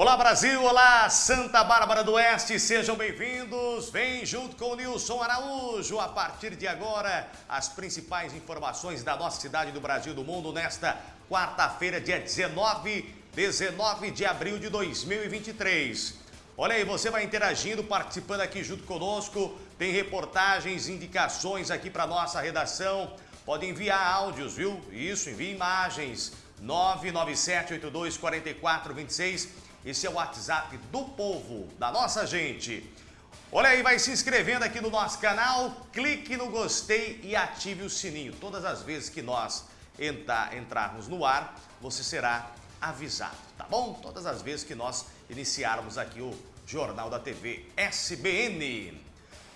Olá Brasil, olá Santa Bárbara do Oeste, sejam bem-vindos. Vem junto com o Nilson Araújo. A partir de agora, as principais informações da nossa cidade, do Brasil, do mundo, nesta quarta-feira, dia 19, 19 de abril de 2023. Olha aí, você vai interagindo, participando aqui junto conosco. Tem reportagens, indicações aqui para nossa redação. Pode enviar áudios, viu? Isso, envie imagens. 997824426. Esse é o WhatsApp do povo, da nossa gente. Olha aí, vai se inscrevendo aqui no nosso canal, clique no gostei e ative o sininho. Todas as vezes que nós entrar, entrarmos no ar, você será avisado, tá bom? Todas as vezes que nós iniciarmos aqui o Jornal da TV SBN.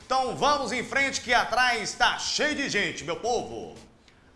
Então vamos em frente que atrás está cheio de gente, meu povo.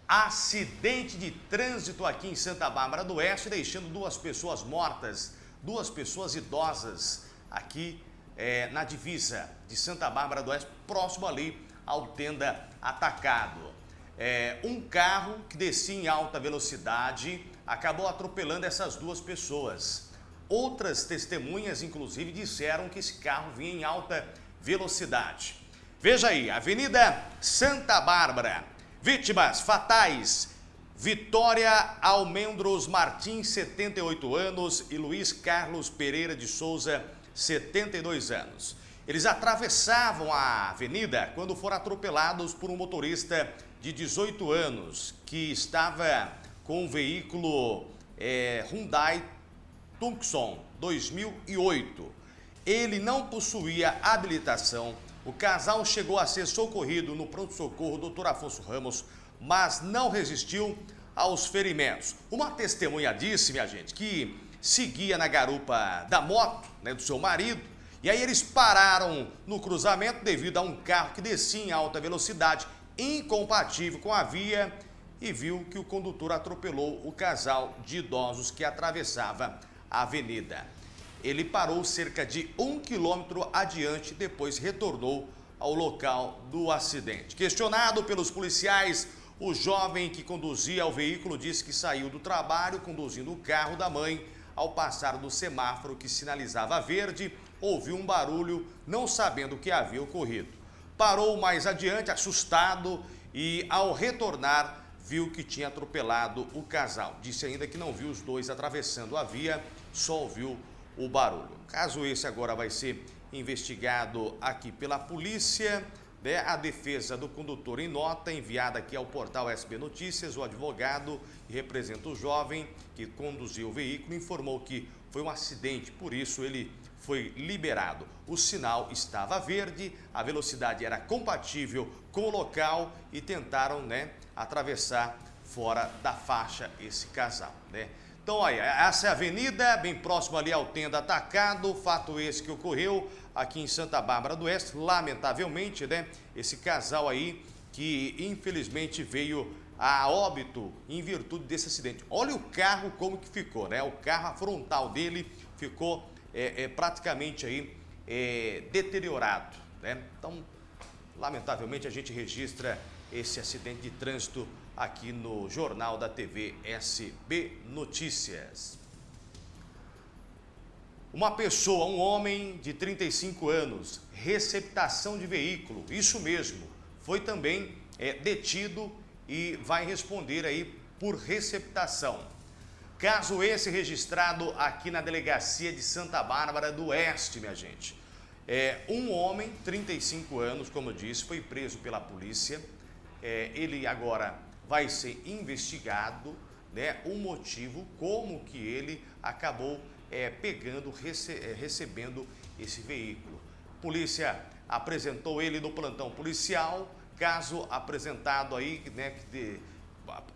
Acidente de trânsito aqui em Santa Bárbara do Oeste, deixando duas pessoas mortas, duas pessoas idosas aqui é, na divisa de Santa Bárbara do Oeste, próximo ali ao Tenda Atacado. É, um carro que descia em alta velocidade acabou atropelando essas duas pessoas. Outras testemunhas, inclusive, disseram que esse carro vinha em alta velocidade. Veja aí, Avenida Santa Bárbara, Vítimas fatais. Vitória Almendros Martins, 78 anos, e Luiz Carlos Pereira de Souza, 72 anos. Eles atravessavam a avenida quando foram atropelados por um motorista de 18 anos que estava com um veículo é, Hyundai Tucson 2008. Ele não possuía habilitação o casal chegou a ser socorrido no pronto-socorro Dr. Afonso Ramos, mas não resistiu aos ferimentos. Uma testemunha disse, minha gente, que seguia na garupa da moto né, do seu marido e aí eles pararam no cruzamento devido a um carro que descia em alta velocidade, incompatível com a via e viu que o condutor atropelou o casal de idosos que atravessava a avenida. Ele parou cerca de um quilômetro adiante, depois retornou ao local do acidente. Questionado pelos policiais, o jovem que conduzia o veículo disse que saiu do trabalho conduzindo o carro da mãe. Ao passar do semáforo que sinalizava verde, ouviu um barulho, não sabendo o que havia ocorrido. Parou mais adiante, assustado, e ao retornar, viu que tinha atropelado o casal. Disse ainda que não viu os dois atravessando a via, só ouviu o barulho. Caso esse agora vai ser investigado aqui pela polícia? A defesa do condutor em nota enviada aqui ao portal SB Notícias, o advogado que representa o jovem que conduziu o veículo informou que foi um acidente, por isso ele foi liberado. O sinal estava verde, a velocidade era compatível com o local e tentaram né, atravessar fora da faixa esse casal. Né? Então, olha, essa é a avenida, bem próximo ali ao Tenda Atacado, fato esse que ocorreu aqui em Santa Bárbara do Oeste, lamentavelmente, né? Esse casal aí que infelizmente veio a óbito em virtude desse acidente. Olha o carro como que ficou, né? O carro, frontal dele ficou é, é, praticamente aí é, deteriorado, né? Então, lamentavelmente a gente registra esse acidente de trânsito aqui no Jornal da TV SB Notícias. Uma pessoa, um homem de 35 anos, receptação de veículo, isso mesmo, foi também é, detido e vai responder aí por receptação. Caso esse registrado aqui na delegacia de Santa Bárbara do Oeste, minha gente. É, um homem, 35 anos, como eu disse, foi preso pela polícia. É, ele agora vai ser investigado né, o motivo, como que ele acabou é, pegando, rece é, recebendo esse veículo. Polícia apresentou ele no plantão policial, caso apresentado aí, né, de,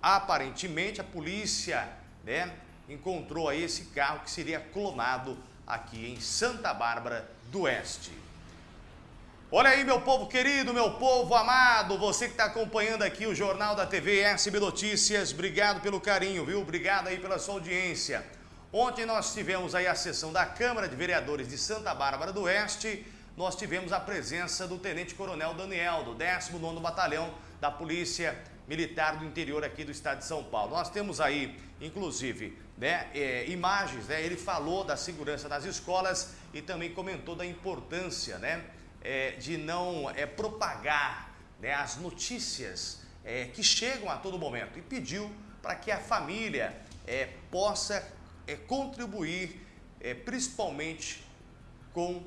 aparentemente a polícia né, encontrou aí esse carro que seria clonado aqui em Santa Bárbara do Oeste. Olha aí, meu povo querido, meu povo amado, você que está acompanhando aqui o Jornal da TV SB Notícias, obrigado pelo carinho, viu? Obrigado aí pela sua audiência. Ontem nós tivemos aí a sessão da Câmara de Vereadores de Santa Bárbara do Oeste, nós tivemos a presença do Tenente Coronel Daniel, do 19º Batalhão da Polícia militar do interior aqui do estado de São Paulo. Nós temos aí, inclusive, né, é, imagens, né, ele falou da segurança nas escolas e também comentou da importância né, é, de não é, propagar né, as notícias é, que chegam a todo momento e pediu para que a família é, possa é, contribuir principalmente com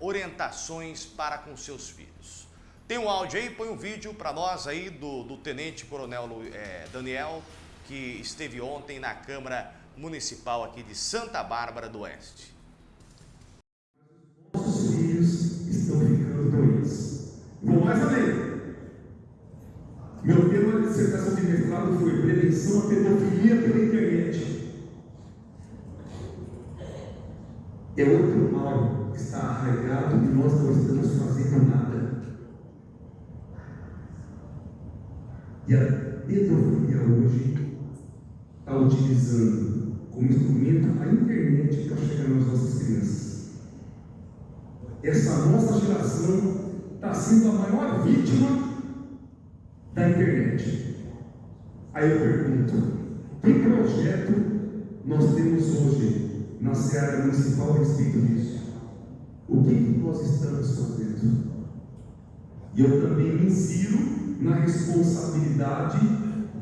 orientações para com seus filhos. Tem um áudio aí, põe um vídeo para nós aí do, do Tenente Coronel é, Daniel, que esteve ontem na Câmara Municipal aqui de Santa Bárbara do Oeste. Nossos filhos estão ficando doentes. Vou mais além. Meu tema de dissertação de mestrado foi prevenção à pedofilia pela internet. É outro mal que está arraigado e nós não estamos fazendo nada. E a pedofilia hoje está utilizando como instrumento a internet para chegar nas nossas crianças. Essa nossa geração está sendo a maior vítima da internet. Aí eu pergunto, que projeto nós temos hoje na Seara Municipal a respeito disso? O que, que nós estamos fazendo? E eu também me insiro na responsabilidade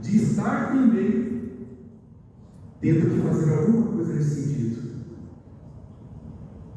de estar também dentro de fazer alguma coisa nesse sentido.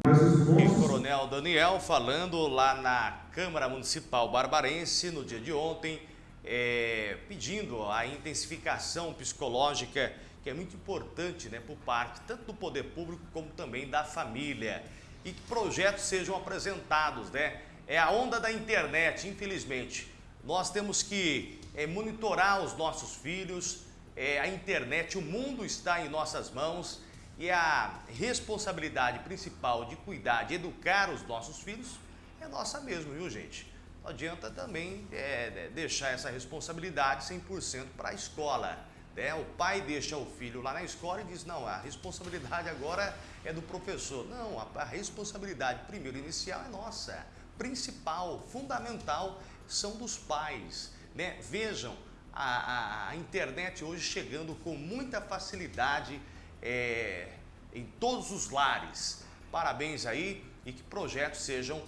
Mas os nossos... Coronel Daniel falando lá na Câmara Municipal Barbarense no dia de ontem, é, pedindo a intensificação psicológica que é muito importante né, por parte tanto do poder público como também da família e que projetos sejam apresentados, né? É a onda da internet, infelizmente. Nós temos que é, monitorar os nossos filhos, é, a internet, o mundo está em nossas mãos e a responsabilidade principal de cuidar, de educar os nossos filhos é nossa mesmo, viu gente? Não adianta também é, deixar essa responsabilidade 100% para a escola. Né? O pai deixa o filho lá na escola e diz, não, a responsabilidade agora é do professor. Não, a, a responsabilidade primeiro inicial é nossa, principal, fundamental são dos pais. Né? Vejam, a, a, a internet hoje chegando com muita facilidade é, em todos os lares. Parabéns aí e que projetos sejam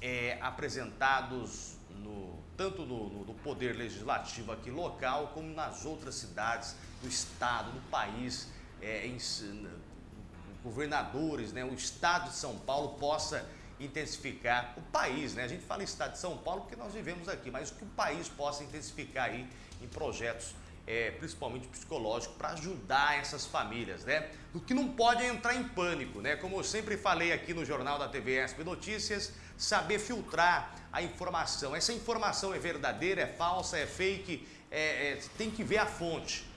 é, apresentados tanto no, no, no, Poder Legislativo aqui local, como nas outras cidades do Estado, do país, é, em, governadores, né, o Estado de São Paulo possa intensificar o país, né? A gente fala estado de São Paulo porque nós vivemos aqui, mas que o país possa intensificar aí em projetos, é, principalmente psicológicos, para ajudar essas famílias, né? O que não pode é entrar em pânico, né? Como eu sempre falei aqui no Jornal da TV SP Notícias, saber filtrar a informação. Essa informação é verdadeira, é falsa, é fake, é, é, tem que ver a fonte.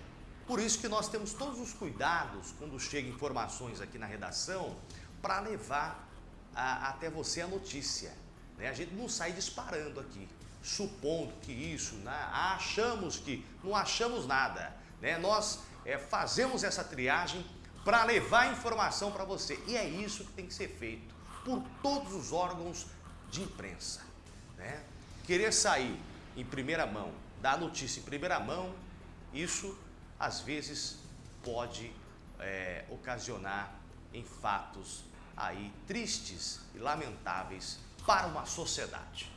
Por isso que nós temos todos os cuidados quando chegam informações aqui na redação para levar a, até você a notícia. Né? A gente não sai disparando aqui, supondo que isso, né? achamos que, não achamos nada. Né? Nós é, fazemos essa triagem para levar informação para você. E é isso que tem que ser feito por todos os órgãos de imprensa. Né? Querer sair em primeira mão, dar notícia em primeira mão, isso às vezes pode é, ocasionar em fatos aí tristes e lamentáveis para uma sociedade.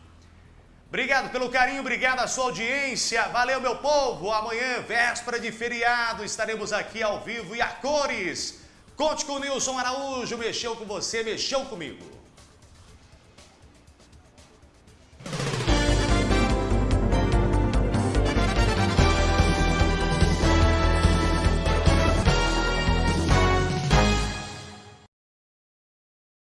Obrigado pelo carinho, obrigado à sua audiência. Valeu, meu povo. Amanhã, véspera de feriado, estaremos aqui ao vivo e a cores. Conte com o Nilson Araújo. Mexeu com você, mexeu comigo.